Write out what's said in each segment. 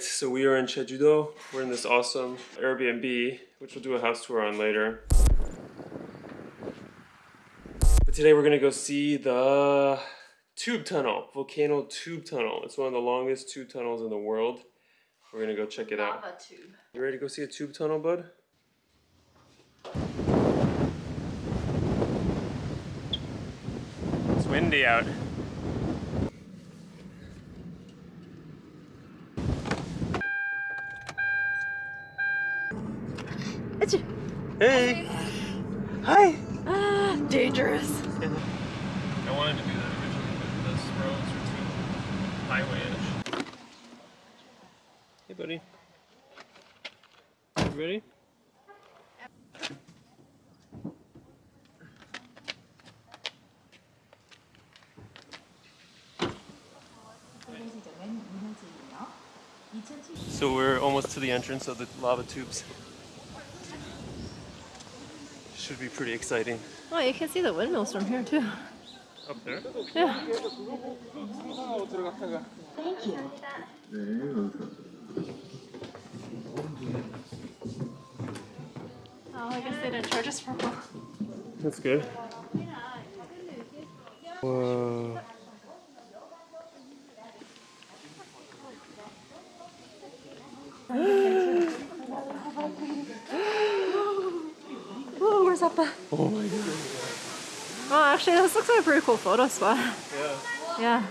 So we are in Jeju-do. We're in this awesome Airbnb, which we'll do a house tour on later. But today we're gonna go see the tube tunnel, volcano tube tunnel. It's one of the longest tube tunnels in the world. We're gonna go check it out. Lava tube. You ready to go see a tube tunnel, bud? It's windy out. It's Hey! Hi! ah, dangerous. I wanted to do that originally, but those roads are too highway-ish. Hey, buddy. You ready? So we're almost to the entrance of the lava tubes. Should be pretty exciting. Oh, you can see the windmills from here too. Up there? Yeah. Thank you. Oh, I guess they didn't charge us for more. That's good. Whoa. Oh my god. Oh, actually, this looks like a pretty cool photo spot. Yeah. Yeah.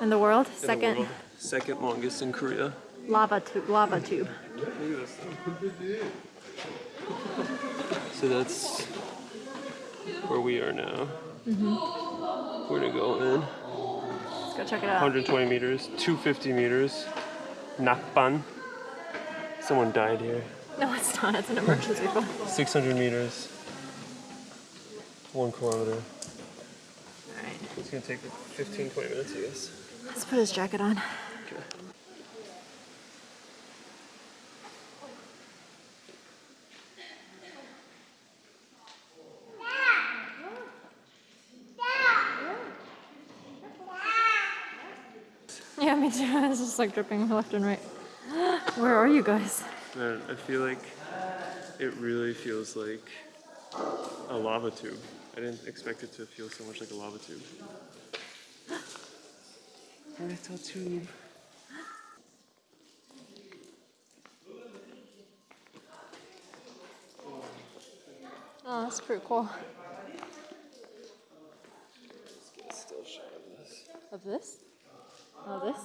In the world, In the second world. Second longest in Korea. lava tube. Lava tube. Look at this thing. So that's where we are now. Mhm. We're gonna go in. Let's go check it out. 120 meters, 250 meters. Nakban. Someone died here. No, it's not. It's an emergency phone. 600 meters. One kilometer. Alright. It's gonna take like 15, 20 minutes, I guess. Let's put his jacket on. Okay. Yeah, me too. It's just like dripping left and right. Where are you guys? Man, I feel like it really feels like a lava tube. I didn't expect it to feel so much like a lava tube. A little tube. Oh, that's pretty cool. Still shy of this. Of this?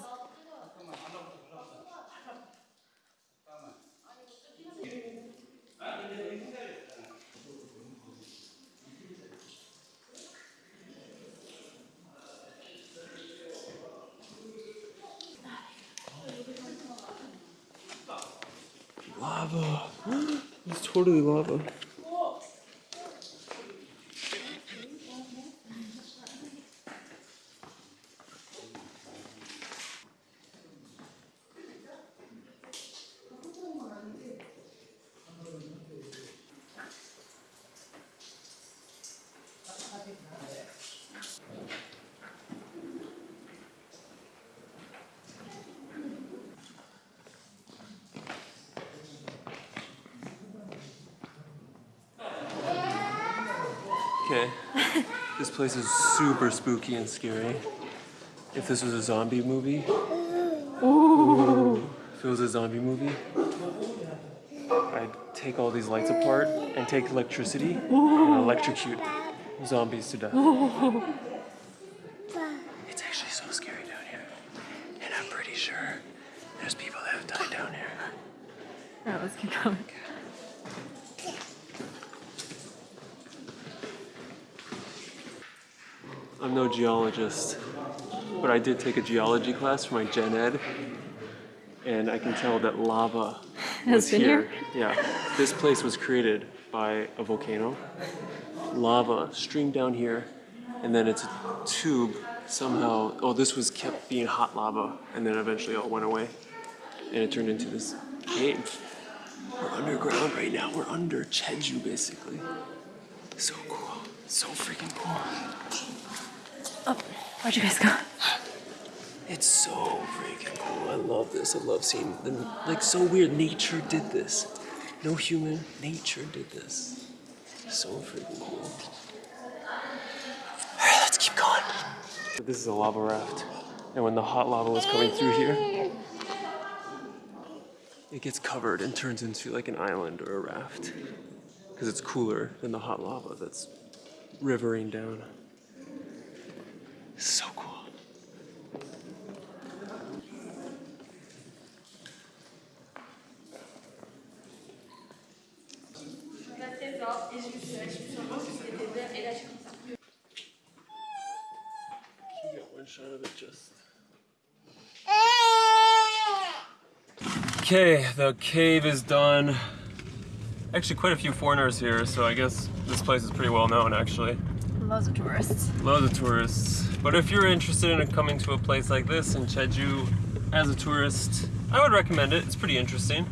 Oh, this? Lava. it's totally lava. Okay. this place is super spooky and scary. If this was a zombie movie, Ooh. if it was a zombie movie, I'd take all these lights apart and take electricity and electrocute zombies to death. It's actually so scary down here. And I'm pretty sure there's people that have died down here. Alright, let's keep going. I'm no geologist, but I did take a geology class for my gen ed, and I can tell that lava Has was been here? Yeah, this place was created by a volcano. Lava streamed down here, and then it's a tube somehow. Oh, this was kept being hot lava, and then eventually all went away, and it turned into this cave. We're underground right now. We're under Jeju, basically. So cool. So freaking cool. Oh, where'd you guys go? It's so freaking cool. I love this. I love seeing them. Like, so weird. Nature did this. No human. Nature did this. So freaking cool. Alright, let's keep going. This is a lava raft. And when the hot lava was coming through here, it gets covered and turns into like an island or a raft. Because it's cooler than the hot lava that's rivering down. So cool. Can you get one shot of it cool. Okay, the cave is done. Actually, quite a few foreigners here, so I guess this place is pretty well known actually. Loads of tourists. Loads of tourists. But if you're interested in coming to a place like this in Jeju as a tourist, I would recommend it. It's pretty interesting.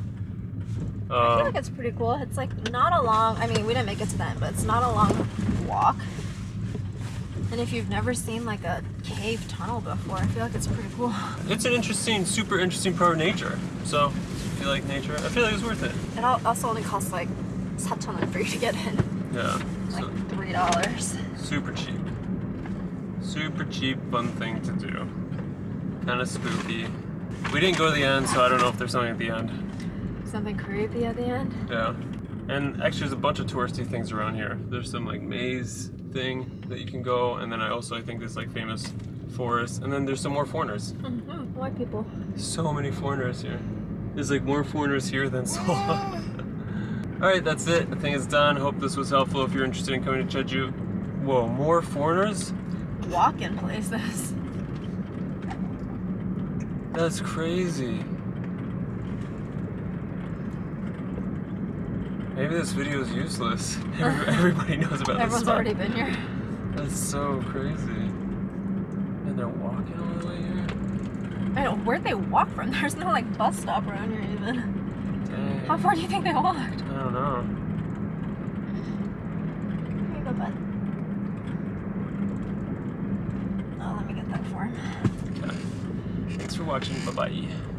I feel Um, like it's pretty cool. It's like not a long. I mean, we didn't make it to end, but it's not a long walk. And if you've never seen like a cave tunnel before, I feel like it's pretty cool. it's an interesting, super interesting part of nature. So, if you like nature, I feel like it's worth it. It also only costs like 사천 for you to get in, Yeah. like So, three dollars. super cheap. Super cheap, fun thing to do. Kind of spooky. We didn't go to the end, so I don't know if there's something at the end. Something creepy at the end. Yeah. And actually, there's a bunch of touristy things around here. There's some like maze thing that you can go, and then I also I think there's like famous forest, and then there's some more foreigners. Mm-hmm. White people. So many foreigners here. There's like more foreigners here than Seoul. All right, that's it. I think it's done. Hope this was helpful. If you're interested in coming to Jeju, whoa, more foreigners? Walk-in places. That's crazy. Maybe this video is useless. Everybody knows about this Everyone's spot. already been here. That's so crazy. And they're walking all the way here? I know where'd they walk from? There's no like bus stop around here even. How far do you think they walked? I don't know. Here you go, bud. Oh, let me get that form. Okay. Thanks for watching. Bye bye.